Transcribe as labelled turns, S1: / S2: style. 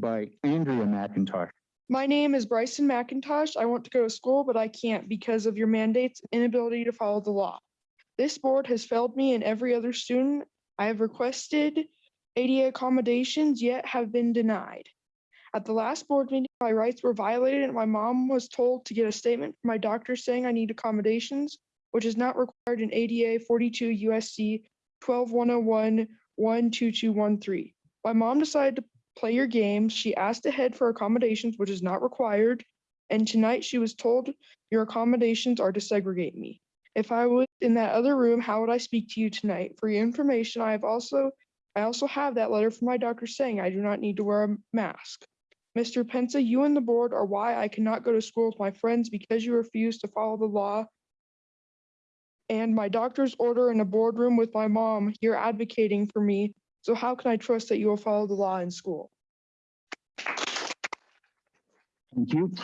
S1: by Andrea McIntosh.
S2: My name is Bryson McIntosh. I want to go to school, but I can't because of your mandates inability to follow the law. This board has failed me and every other student. I have requested ADA accommodations, yet have been denied. At the last board meeting, my rights were violated and my mom was told to get a statement from my doctor saying I need accommodations, which is not required in ADA forty-two USC 12101-12213. My mom decided to play your games. She asked ahead for accommodations, which is not required. And tonight she was told your accommodations are to segregate me. If I was in that other room, how would I speak to you tonight? For your information, I have also, I also have that letter from my doctor saying I do not need to wear a mask. Mr. Pensa, you and the board are why I cannot go to school with my friends because you refuse to follow the law. And my doctor's order in a boardroom with my mom, you're advocating for me so how can I trust that you will follow the law in school?
S1: Thank you.